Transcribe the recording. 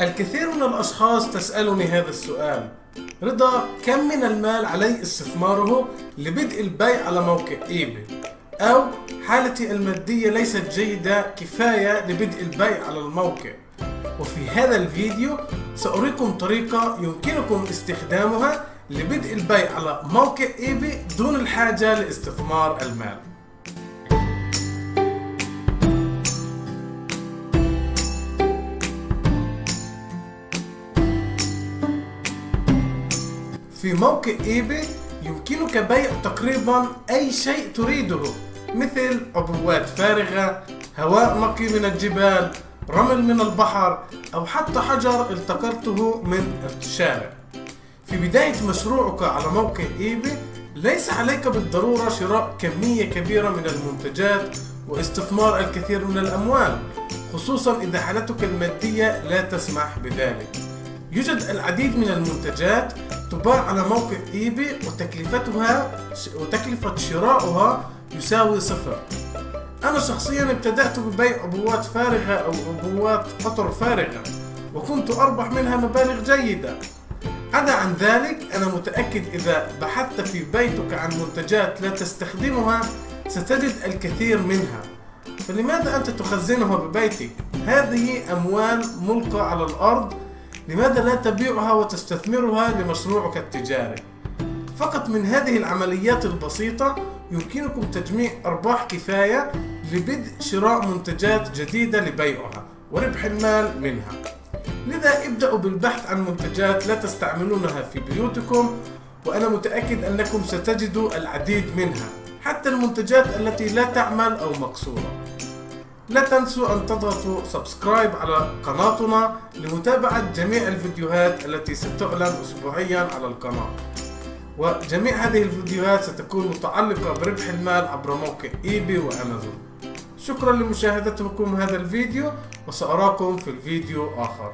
الكثير من الأشخاص تسألني هذا السؤال. رضا كم من المال علي استثماره لبدء البيع على موقع إيباي؟ أو حالتي المادية ليست جيدة كفاية لبدء البيع على الموقع. وفي هذا الفيديو سأريكم طريقة يمكنكم استخدامها لبدء البيع على موقع إيباي دون الحاجة لاستثمار المال. في موقع ايباي يمكنك بيع تقريبا أي شيء تريده مثل عبوات فارغة هواء نقي من الجبال رمل من البحر أو حتى حجر التقطته من الشارع. في بداية مشروعك على موقع ايباي ليس عليك بالضرورة شراء كمية كبيرة من المنتجات واستثمار الكثير من الأموال خصوصا إذا حالتك المادية لا تسمح بذلك. يوجد العديد من المنتجات تباع على موقع ايباي وتكلفتها وتكلفة شرائها يساوي صفر. أنا شخصيا ابتدأت ببيع عبوات فارغة أو عبوات قطر فارغة وكنت أربح منها مبالغ جيدة. عدا عن ذلك أنا متأكد إذا بحثت في بيتك عن منتجات لا تستخدمها ستجد الكثير منها. فلماذا أنت تخزنها ببيتك؟ هذه أموال ملقى على الأرض لماذا لا تبيعها وتستثمرها لمشروعك التجاري؟ فقط من هذه العمليات البسيطة يمكنكم تجميع أرباح كفاية لبدء شراء منتجات جديدة لبيعها وربح المال منها لذا ابدأوا بالبحث عن منتجات لا تستعملونها في بيوتكم وأنا متأكد أنكم ستجدوا العديد منها حتى المنتجات التي لا تعمل أو مقصورة لا تنسوا أن تضغطوا subscribe على قناتنا لمتابعة جميع الفيديوهات التي ستعلن أسبوعيا على القناة. وجميع هذه الفيديوهات ستكون متعلقة بربح المال عبر موقع ايباي وأمازون. شكرا لمشاهدتكم هذا الفيديو وسأراكم في الفيديو آخر.